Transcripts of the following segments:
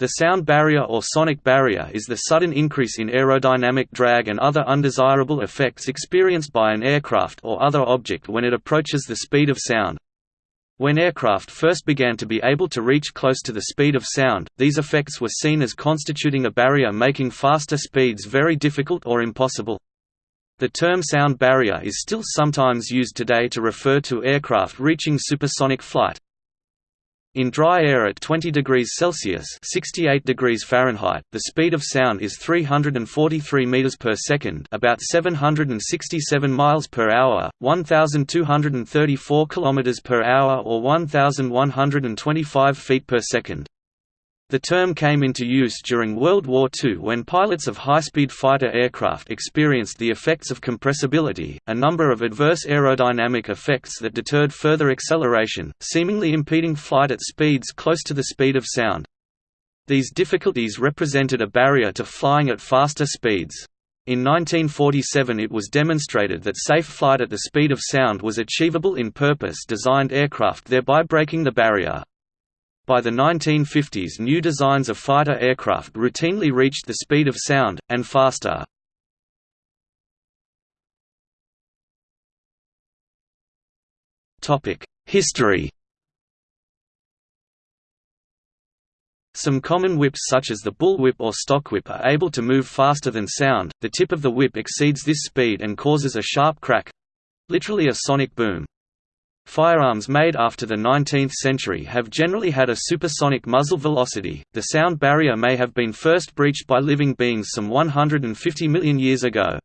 The sound barrier or sonic barrier is the sudden increase in aerodynamic drag and other undesirable effects experienced by an aircraft or other object when it approaches the speed of sound. When aircraft first began to be able to reach close to the speed of sound, these effects were seen as constituting a barrier making faster speeds very difficult or impossible. The term sound barrier is still sometimes used today to refer to aircraft reaching supersonic flight. In dry air at 20 degrees Celsius (68 degrees Fahrenheit), the speed of sound is 343 meters per second, about 767 miles per hour, 1234 kilometers per hour or 1125 feet per second. The term came into use during World War II when pilots of high-speed fighter aircraft experienced the effects of compressibility, a number of adverse aerodynamic effects that deterred further acceleration, seemingly impeding flight at speeds close to the speed of sound. These difficulties represented a barrier to flying at faster speeds. In 1947 it was demonstrated that safe flight at the speed of sound was achievable in purpose-designed aircraft thereby breaking the barrier. By the 1950s new designs of fighter aircraft routinely reached the speed of sound, and faster. History Some common whips such as the bull whip or stock whip are able to move faster than sound, the tip of the whip exceeds this speed and causes a sharp crack—literally a sonic boom. Firearms made after the 19th century have generally had a supersonic muzzle velocity. The sound barrier may have been first breached by living beings some 150 million years ago.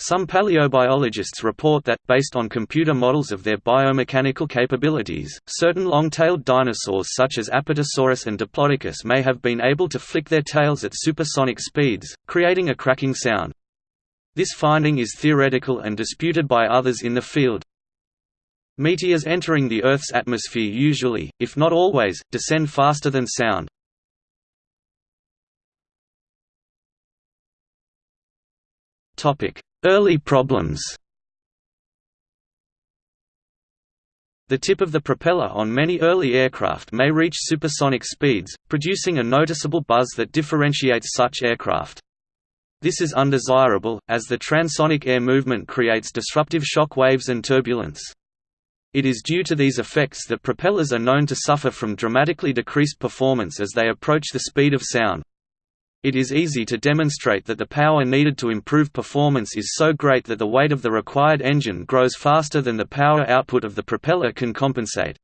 Some paleobiologists report that, based on computer models of their biomechanical capabilities, certain long-tailed dinosaurs such as Apatosaurus and Diplodocus may have been able to flick their tails at supersonic speeds, creating a cracking sound. This finding is theoretical and disputed by others in the field. Meteors entering the Earth's atmosphere usually, if not always, descend faster than sound. Early problems The tip of the propeller on many early aircraft may reach supersonic speeds, producing a noticeable buzz that differentiates such aircraft. This is undesirable, as the transonic air movement creates disruptive shock waves and turbulence. It is due to these effects that propellers are known to suffer from dramatically decreased performance as they approach the speed of sound. It is easy to demonstrate that the power needed to improve performance is so great that the weight of the required engine grows faster than the power output of the propeller can compensate.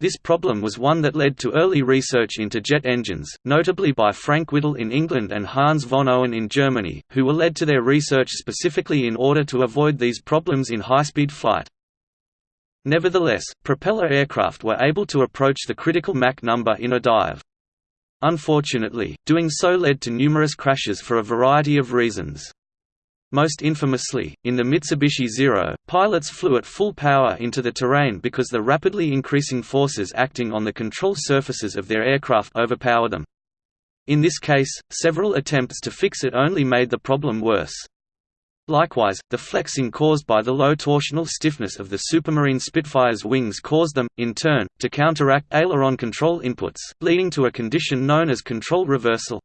This problem was one that led to early research into jet engines, notably by Frank Whittle in England and Hans von Ohain in Germany, who were led to their research specifically in order to avoid these problems in high-speed flight. Nevertheless, propeller aircraft were able to approach the critical Mach number in a dive. Unfortunately, doing so led to numerous crashes for a variety of reasons. Most infamously, in the Mitsubishi Zero, pilots flew at full power into the terrain because the rapidly increasing forces acting on the control surfaces of their aircraft overpowered them. In this case, several attempts to fix it only made the problem worse. Likewise, the flexing caused by the low torsional stiffness of the Supermarine Spitfire's wings caused them, in turn, to counteract aileron control inputs, leading to a condition known as control reversal.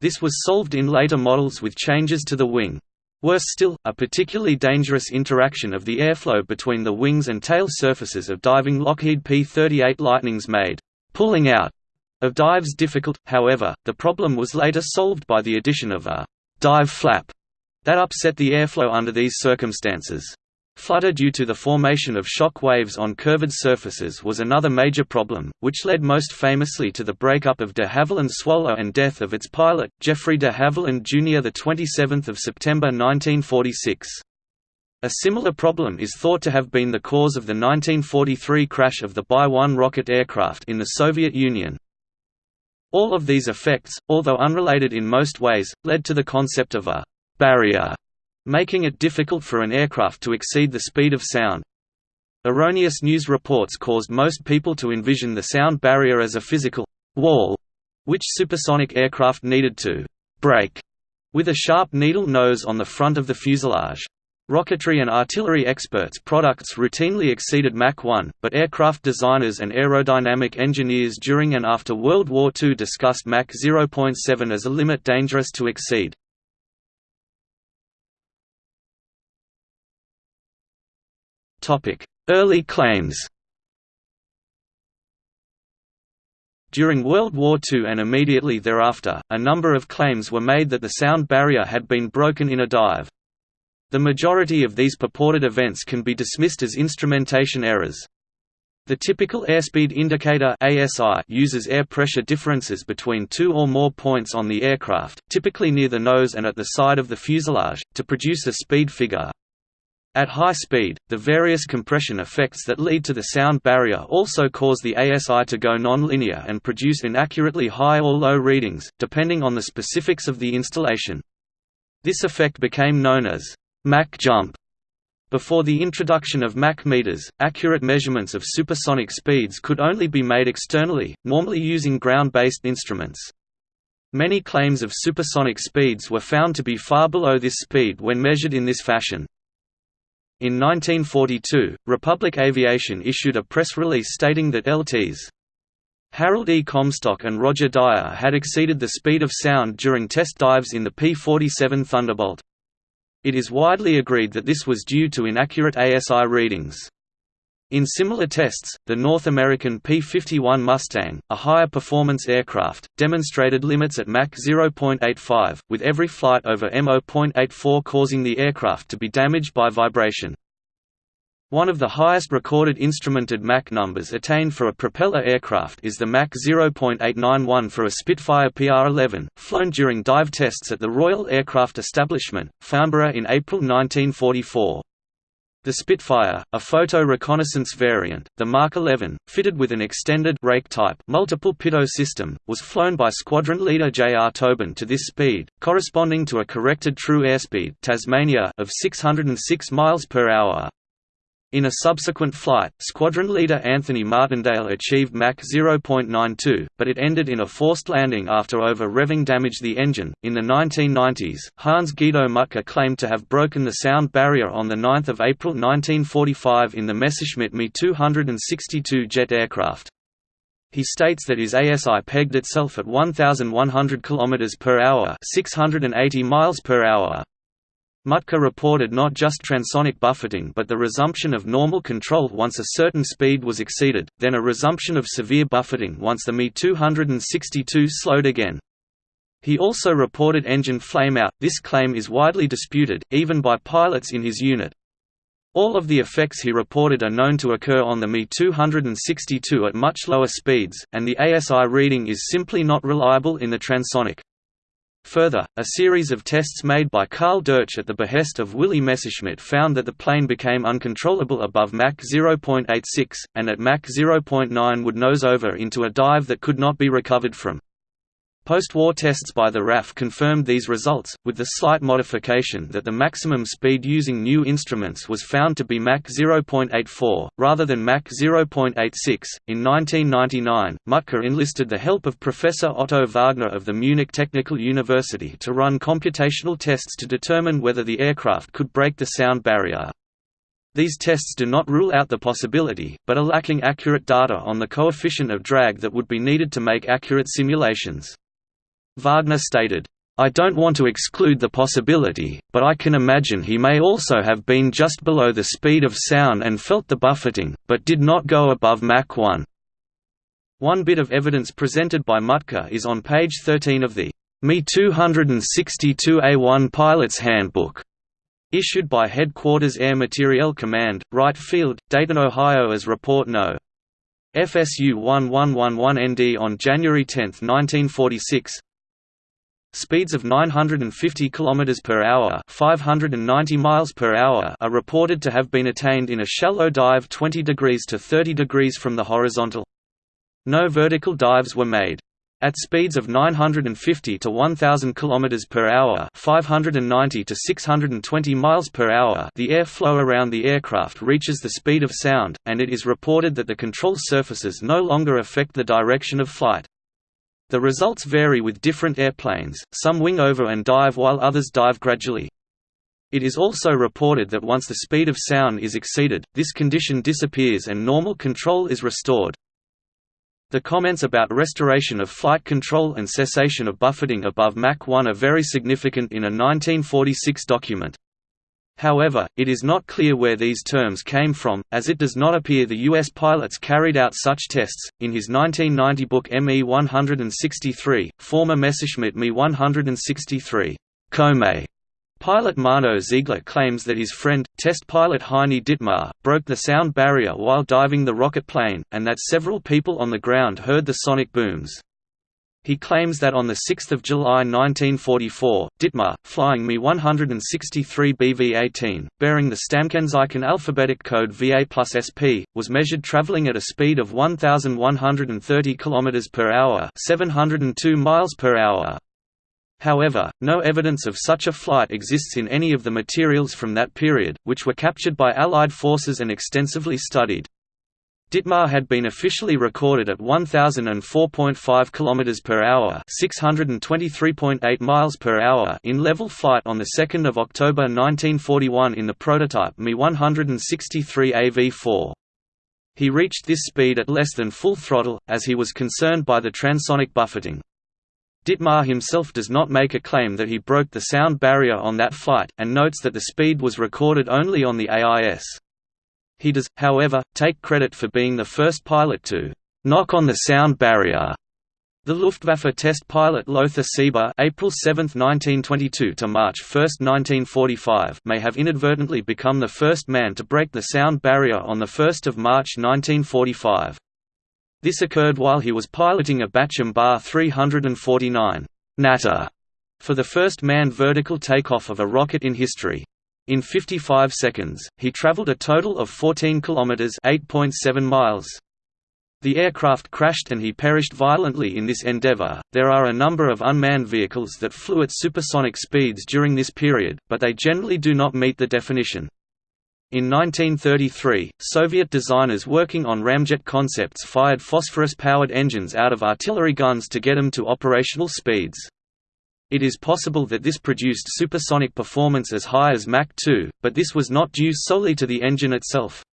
This was solved in later models with changes to the wing. Worse still, a particularly dangerous interaction of the airflow between the wings and tail surfaces of diving Lockheed P-38 Lightnings made pulling out of dives difficult, however, the problem was later solved by the addition of a dive flap that upset the airflow under these circumstances. Flutter due to the formation of shock waves on curved surfaces was another major problem, which led most famously to the breakup of de Havilland Swallow and death of its pilot, Geoffrey de Havilland Jr. 27 September 1946. A similar problem is thought to have been the cause of the 1943 crash of the Bi-1 rocket aircraft in the Soviet Union. All of these effects, although unrelated in most ways, led to the concept of a barrier, making it difficult for an aircraft to exceed the speed of sound. Erroneous news reports caused most people to envision the sound barrier as a physical wall, which supersonic aircraft needed to break with a sharp needle nose on the front of the fuselage. Rocketry and artillery experts' products routinely exceeded Mach 1, but aircraft designers and aerodynamic engineers during and after World War II discussed Mach 0.7 as a limit dangerous to exceed. Early claims During World War II and immediately thereafter, a number of claims were made that the sound barrier had been broken in a dive. The majority of these purported events can be dismissed as instrumentation errors. The typical airspeed indicator ASI uses air pressure differences between two or more points on the aircraft, typically near the nose and at the side of the fuselage, to produce a speed figure. At high speed, the various compression effects that lead to the sound barrier also cause the ASI to go non-linear and produce inaccurately high or low readings, depending on the specifics of the installation. This effect became known as Mach jump. Before the introduction of Mach meters, accurate measurements of supersonic speeds could only be made externally, normally using ground-based instruments. Many claims of supersonic speeds were found to be far below this speed when measured in this fashion. In 1942, Republic Aviation issued a press release stating that LTs Harold E. Comstock and Roger Dyer had exceeded the speed of sound during test dives in the P-47 Thunderbolt. It is widely agreed that this was due to inaccurate ASI readings. In similar tests, the North American P-51 Mustang, a higher performance aircraft, demonstrated limits at Mach 0.85, with every flight over M0.84 causing the aircraft to be damaged by vibration. One of the highest recorded instrumented Mach numbers attained for a propeller aircraft is the Mach 0.891 for a Spitfire PR-11, flown during dive tests at the Royal Aircraft Establishment, Farnborough in April 1944. The Spitfire, a photo reconnaissance variant, the Mark 11, fitted with an extended rake type multiple pitot system, was flown by squadron leader J. R. Tobin to this speed, corresponding to a corrected true airspeed Tasmania of 606 miles per hour. In a subsequent flight, squadron leader Anthony Martindale achieved Mach 0.92, but it ended in a forced landing after over-revving damaged the engine. In the 1990s, Hans Guido Muttke claimed to have broken the sound barrier on 9 April 1945 in the Messerschmitt Me 262 jet aircraft. He states that his ASI pegged itself at 1,100 km per hour, 680 miles per hour. Muttke reported not just transonic buffeting but the resumption of normal control once a certain speed was exceeded, then a resumption of severe buffeting once the Me-262 slowed again. He also reported engine flameout. This claim is widely disputed, even by pilots in his unit. All of the effects he reported are known to occur on the Me-262 at much lower speeds, and the ASI reading is simply not reliable in the transonic. Further, a series of tests made by Karl Doetsch at the behest of Willy Messerschmitt found that the plane became uncontrollable above Mach 0.86, and at Mach 0.9 would nose over into a dive that could not be recovered from. Post-war tests by the RAF confirmed these results, with the slight modification that the maximum speed using new instruments was found to be Mach 0.84, rather than Mach 0.86. In 1999, Muttke enlisted the help of Professor Otto Wagner of the Munich Technical University to run computational tests to determine whether the aircraft could break the sound barrier. These tests do not rule out the possibility, but are lacking accurate data on the coefficient of drag that would be needed to make accurate simulations. Wagner stated, I don't want to exclude the possibility, but I can imagine he may also have been just below the speed of sound and felt the buffeting, but did not go above Mach 1. One bit of evidence presented by Muttke is on page 13 of the Me 262A1 Pilot's Handbook, issued by Headquarters Air Materiel Command, Wright Field, Dayton, Ohio as Report No. FSU 1111ND on January 10, 1946 Speeds of 950 km per hour, 590 miles per hour are reported to have been attained in a shallow dive 20 degrees to 30 degrees from the horizontal. No vertical dives were made. At speeds of 950 to 1000 km per hour, 590 to 620 miles per hour, the air flow around the aircraft reaches the speed of sound, and it is reported that the control surfaces no longer affect the direction of flight. The results vary with different airplanes, some wing over and dive while others dive gradually. It is also reported that once the speed of sound is exceeded, this condition disappears and normal control is restored. The comments about restoration of flight control and cessation of buffeting above Mach 1 are very significant in a 1946 document. However, it is not clear where these terms came from, as it does not appear the U.S. pilots carried out such tests. In his 1990 book ME 163, former Messerschmitt Me 163, Komet Pilot Mano Ziegler claims that his friend, test pilot Heini Dittmar, broke the sound barrier while diving the rocket plane, and that several people on the ground heard the sonic booms. He claims that on 6 July 1944, Dittmar, flying Me-163 BV-18, bearing the Stammkennzeichen alphabetic code VA plus SP, was measured traveling at a speed of 1,130 km per hour 702 miles per hour. However, no evidence of such a flight exists in any of the materials from that period, which were captured by Allied forces and extensively studied. Dittmar had been officially recorded at 1004.5 km per hour, 623.8 miles per hour in level flight on the 2nd of October 1941 in the prototype Me 163 AV4. He reached this speed at less than full throttle as he was concerned by the transonic buffeting. Dittmar himself does not make a claim that he broke the sound barrier on that flight, and notes that the speed was recorded only on the AIS. He does, however, take credit for being the first pilot to «knock on the sound barrier». The Luftwaffe test pilot Lothar Sieber April 7, 1922 to March 1, 1945 may have inadvertently become the first man to break the sound barrier on 1 March 1945. This occurred while he was piloting a Bachem Ba 349 Natter for the first manned vertical takeoff of a rocket in history. In 55 seconds, he traveled a total of 14 kilometers (8.7 miles). The aircraft crashed and he perished violently in this endeavor. There are a number of unmanned vehicles that flew at supersonic speeds during this period, but they generally do not meet the definition. In 1933, Soviet designers working on ramjet concepts fired phosphorus-powered engines out of artillery guns to get them to operational speeds. It is possible that this produced supersonic performance as high as Mach 2, but this was not due solely to the engine itself.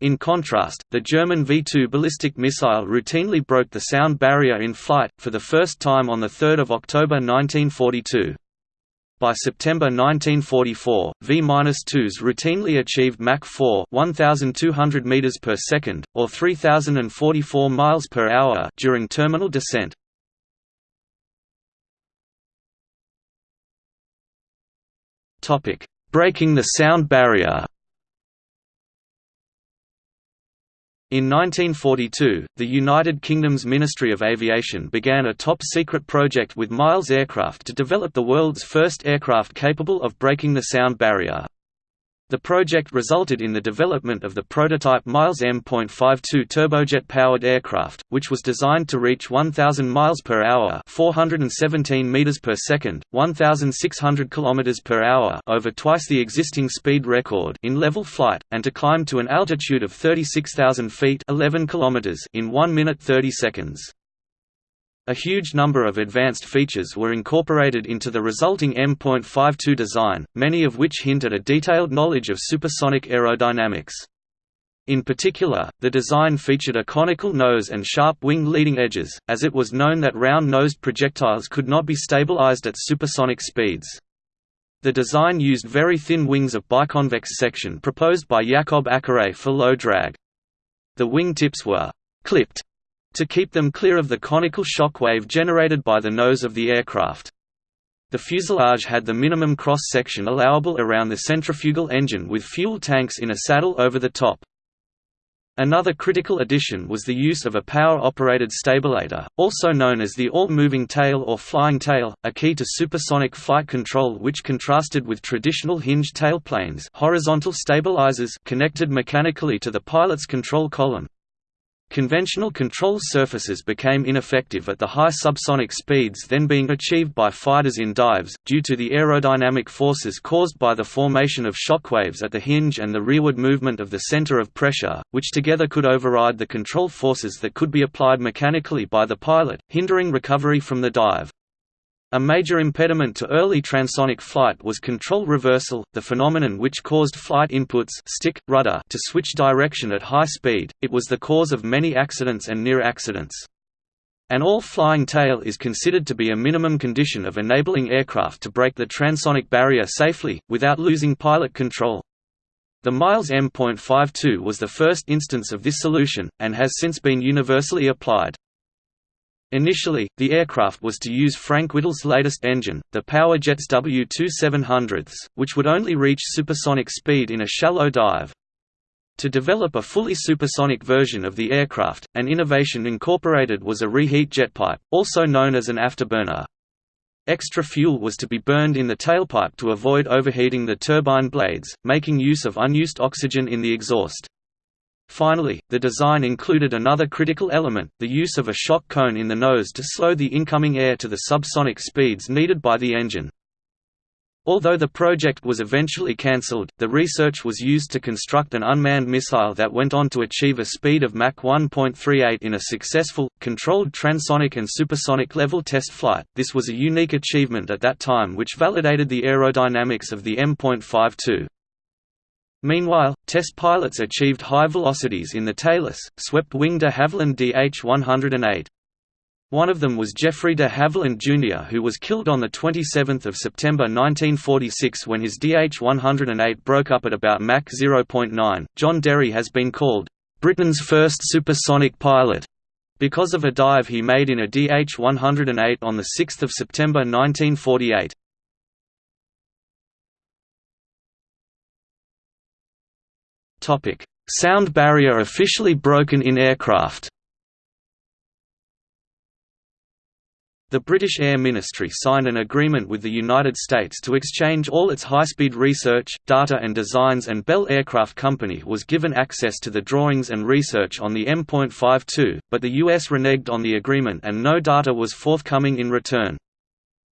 In contrast, the German V-2 ballistic missile routinely broke the sound barrier in flight, for the first time on 3 October 1942. By September 1944, V-2s routinely achieved Mach 4 1200 meters per second, or 3044 miles per hour during terminal descent. Topic: Breaking the sound barrier. In 1942, the United Kingdom's Ministry of Aviation began a top-secret project with Miles Aircraft to develop the world's first aircraft capable of breaking the sound barrier. The project resulted in the development of the prototype Miles M.52 turbojet-powered aircraft, which was designed to reach 1,000 miles per hour (417 meters per second, 1,600 kilometers per hour) over twice the existing speed record in level flight, and to climb to an altitude of 36,000 feet (11 kilometers) in 1 minute 30 seconds. A huge number of advanced features were incorporated into the resulting M.52 design, many of which hint at a detailed knowledge of supersonic aerodynamics. In particular, the design featured a conical nose and sharp wing leading edges, as it was known that round-nosed projectiles could not be stabilized at supersonic speeds. The design used very thin wings of biconvex section proposed by Jakob Ackeret for low drag. The wing tips were «clipped» to keep them clear of the conical shock wave generated by the nose of the aircraft. The fuselage had the minimum cross-section allowable around the centrifugal engine with fuel tanks in a saddle over the top. Another critical addition was the use of a power-operated stabilator, also known as the all-moving tail or flying tail, a key to supersonic flight control which contrasted with traditional hinged tailplanes horizontal stabilizers connected mechanically to the pilot's control column. Conventional control surfaces became ineffective at the high subsonic speeds then being achieved by fighters in dives, due to the aerodynamic forces caused by the formation of shockwaves at the hinge and the rearward movement of the center of pressure, which together could override the control forces that could be applied mechanically by the pilot, hindering recovery from the dive. A major impediment to early transonic flight was control reversal, the phenomenon which caused flight inputs stick, rudder to switch direction at high speed. It was the cause of many accidents and near accidents. An all-flying tail is considered to be a minimum condition of enabling aircraft to break the transonic barrier safely, without losing pilot control. The Miles M.52 was the first instance of this solution, and has since been universally applied. Initially, the aircraft was to use Frank Whittle's latest engine, the Powerjets W2700s, which would only reach supersonic speed in a shallow dive. To develop a fully supersonic version of the aircraft, an innovation incorporated was a reheat jetpipe, also known as an afterburner. Extra fuel was to be burned in the tailpipe to avoid overheating the turbine blades, making use of unused oxygen in the exhaust. Finally, the design included another critical element, the use of a shock cone in the nose to slow the incoming air to the subsonic speeds needed by the engine. Although the project was eventually cancelled, the research was used to construct an unmanned missile that went on to achieve a speed of Mach 1.38 in a successful, controlled transonic and supersonic level test flight. This was a unique achievement at that time which validated the aerodynamics of the M.52. Meanwhile, test pilots achieved high velocities in the tailless, swept-wing de Havilland DH-108. One of them was Geoffrey de Havilland Jr. who was killed on 27 September 1946 when his DH-108 broke up at about Mach 0.9. John Derry has been called, "...Britain's first supersonic pilot." because of a dive he made in a DH-108 on 6 September 1948. Topic: Sound barrier officially broken in aircraft. The British Air Ministry signed an agreement with the United States to exchange all its high-speed research, data and designs and Bell Aircraft Company was given access to the drawings and research on the M.52, but the US reneged on the agreement and no data was forthcoming in return.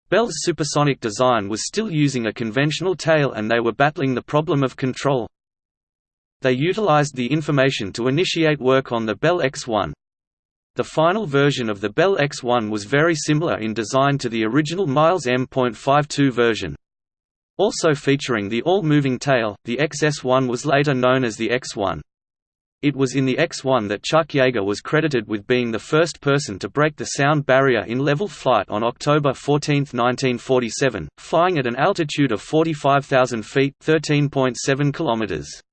Bell's supersonic design was still using a conventional tail and they were battling the problem of control. They utilized the information to initiate work on the Bell X-1. The final version of the Bell X-1 was very similar in design to the original Miles M.52 version. Also featuring the all-moving tail, the XS-1 was later known as the X-1. It was in the X-1 that Chuck Yeager was credited with being the first person to break the sound barrier in level flight on October 14, 1947, flying at an altitude of 45,000 feet (13.7 kilometers).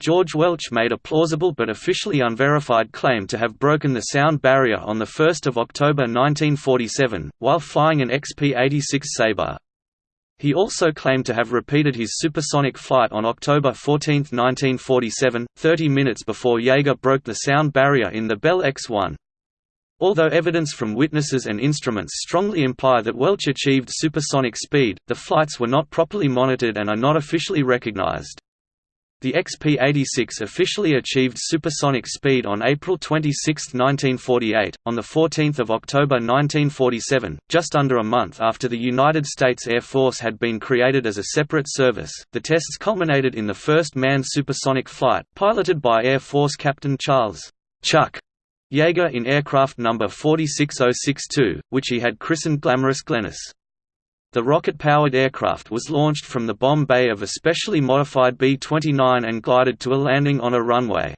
George Welch made a plausible but officially unverified claim to have broken the sound barrier on 1 October 1947, while flying an XP-86 Sabre. He also claimed to have repeated his supersonic flight on October 14, 1947, 30 minutes before Yeager broke the sound barrier in the Bell X-1. Although evidence from witnesses and instruments strongly imply that Welch achieved supersonic speed, the flights were not properly monitored and are not officially recognized. The XP-86 officially achieved supersonic speed on April 26, 1948. On 14 October 1947, just under a month after the United States Air Force had been created as a separate service, the tests culminated in the first manned supersonic flight, piloted by Air Force Captain Charles Chuck Yeager in aircraft number 46062, which he had christened Glamorous Glennis. The rocket-powered aircraft was launched from the bomb bay of a specially modified B-29 and glided to a landing on a runway.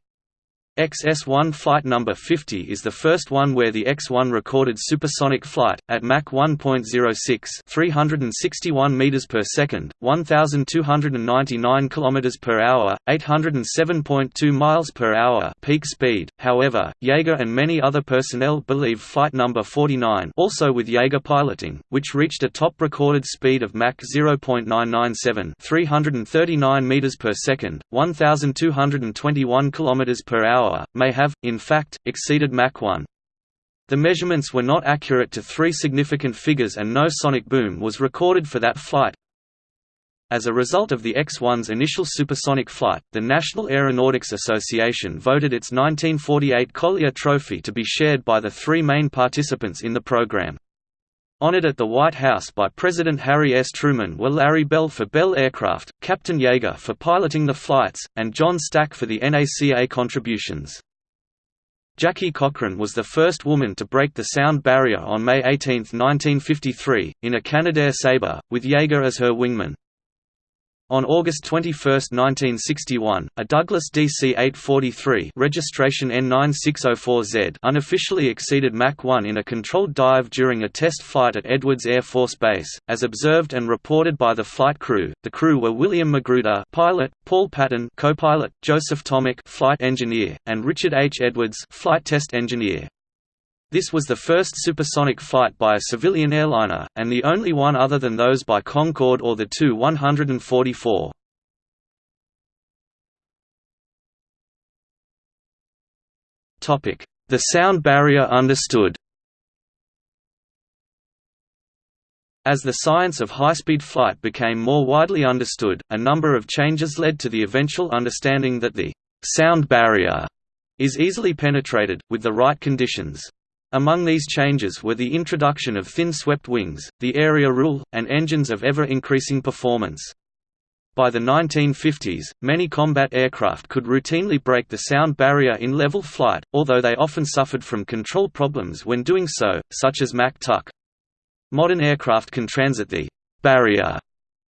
XS-1 flight number 50 is the first one where the X-1 recorded supersonic flight at Mach 1.06, 361 meters per second, 1299 kilometers per hour, 807.2 miles per hour peak speed. However, Yeager and many other personnel believe flight number 49, also with Yeager piloting, which reached a top recorded speed of Mach 0.997, 339 meters per second, 1221 kilometers per hour hour, may have, in fact, exceeded Mach 1. The measurements were not accurate to three significant figures and no sonic boom was recorded for that flight. As a result of the X-1's initial supersonic flight, the National Aeronautics Association voted its 1948 Collier Trophy to be shared by the three main participants in the program. Honored at the White House by President Harry S. Truman were Larry Bell for Bell Aircraft, Captain Yeager for piloting the flights, and John Stack for the NACA contributions. Jackie Cochran was the first woman to break the sound barrier on May 18, 1953, in a Canadair Sabre, with Yeager as her wingman. On August 21, 1961, a Douglas DC-843 registration N9604Z unofficially exceeded Mach 1 in a controlled dive during a test flight at Edwards Air Force Base, as observed and reported by the flight crew. The crew were William Magruder, pilot, Paul Patton, co-pilot, Joseph Tomek, flight engineer, and Richard H. Edwards, flight test engineer. This was the first supersonic flight by a civilian airliner, and the only one other than those by Concorde or the Tu-144. The sound barrier understood As the science of high-speed flight became more widely understood, a number of changes led to the eventual understanding that the «sound barrier» is easily penetrated, with the right conditions. Among these changes were the introduction of thin swept wings, the area rule, and engines of ever-increasing performance. By the 1950s, many combat aircraft could routinely break the sound barrier in level flight, although they often suffered from control problems when doing so, such as Mach Tuck. Modern aircraft can transit the barrier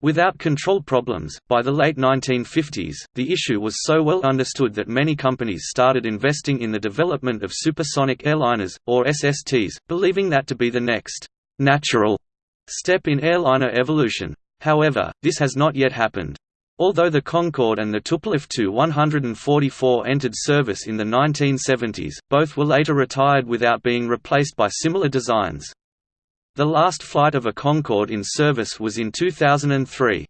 Without control problems, by the late 1950s, the issue was so well understood that many companies started investing in the development of supersonic airliners, or SSTs, believing that to be the next natural step in airliner evolution. However, this has not yet happened. Although the Concorde and the Tupolev Tu-144 entered service in the 1970s, both were later retired without being replaced by similar designs. The last flight of a Concorde in service was in 2003.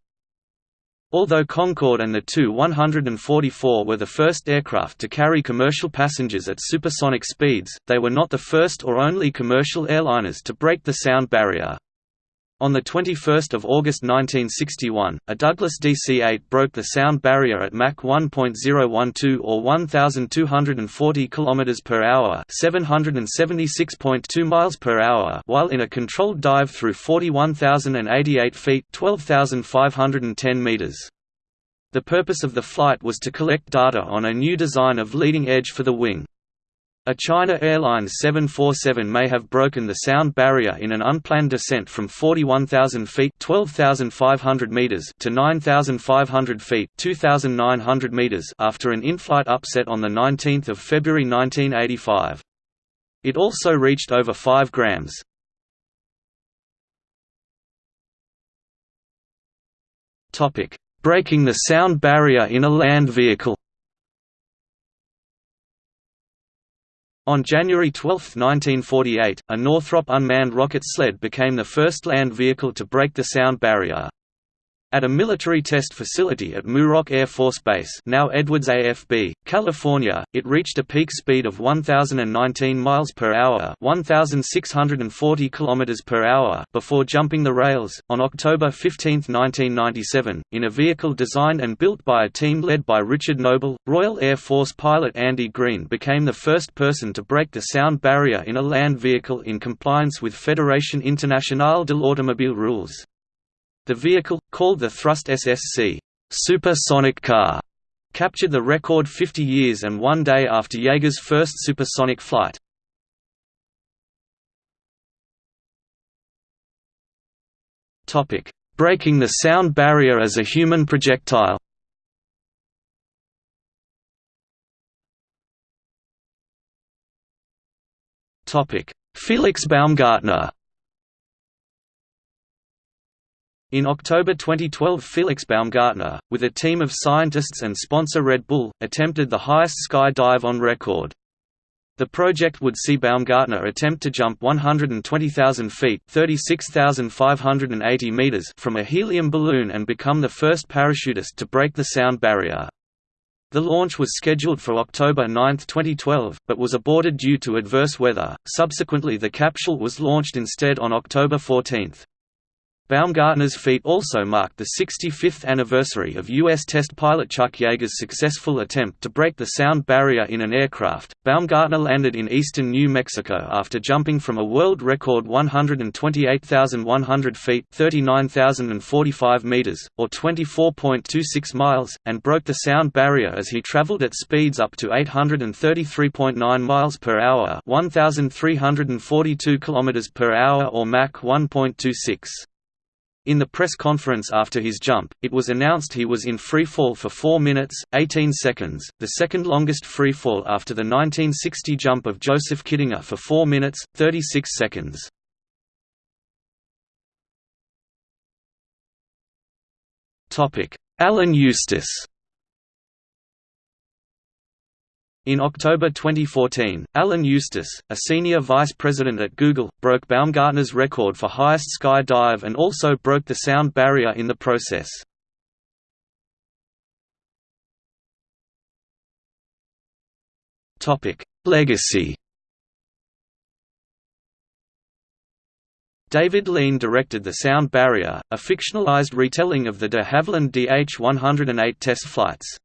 Although Concorde and the Tu-144 were the first aircraft to carry commercial passengers at supersonic speeds, they were not the first or only commercial airliners to break the sound barrier. On 21 August 1961, a Douglas DC-8 broke the sound barrier at Mach 1.012 or 1,240 km per hour, 776.2 miles per hour, while in a controlled dive through 41,088 feet, 12,510 meters. The purpose of the flight was to collect data on a new design of leading edge for the wing. A China Airlines 747 may have broken the sound barrier in an unplanned descent from 41,000 feet (12,500 meters) to 9,500 feet (2,900 meters) after an in-flight upset on the 19th of February 1985. It also reached over 5 grams. Topic: Breaking the sound barrier in a land vehicle. On January 12, 1948, a Northrop unmanned rocket sled became the first land vehicle to break the sound barrier. At a military test facility at Muroc Air Force Base now Edwards AFB, California, it reached a peak speed of 1,019 miles per hour 1,640 kilometers per hour before jumping the rails. On October 15, 1997, in a vehicle designed and built by a team led by Richard Noble, Royal Air Force pilot Andy Green became the first person to break the sound barrier in a land vehicle in compliance with Fédération Internationale de l'Automobile rules. The vehicle, called the Thrust SSC supersonic car, captured the record 50 years and one day after Yeager's first supersonic flight. Breaking the sound barrier as a human projectile Felix Baumgartner In October 2012 Felix Baumgartner, with a team of scientists and sponsor Red Bull, attempted the highest sky dive on record. The project would see Baumgartner attempt to jump 120,000 feet (36,580 meters) from a helium balloon and become the first parachutist to break the sound barrier. The launch was scheduled for October 9, 2012, but was aborted due to adverse weather. Subsequently, the capsule was launched instead on October 14. Baumgartner's feat also marked the 65th anniversary of U.S. test pilot Chuck Yeager's successful attempt to break the sound barrier in an aircraft. Baumgartner landed in eastern New Mexico after jumping from a world record 128,100 feet (39,045 meters) or 24.26 miles, and broke the sound barrier as he traveled at speeds up to 833.9 miles per hour (1,342 kilometers per hour) or Mach 1.26. In the press conference after his jump, it was announced he was in free fall for 4 minutes, 18 seconds, the second longest free fall after the 1960 jump of Joseph Kittinger for 4 minutes, 36 seconds. Alan Eustace In October 2014, Alan Eustace, a senior vice president at Google, broke Baumgartner's record for highest sky dive and also broke the sound barrier in the process. Legacy David Lean directed The Sound Barrier, a fictionalized retelling of the de Havilland DH-108 test flights.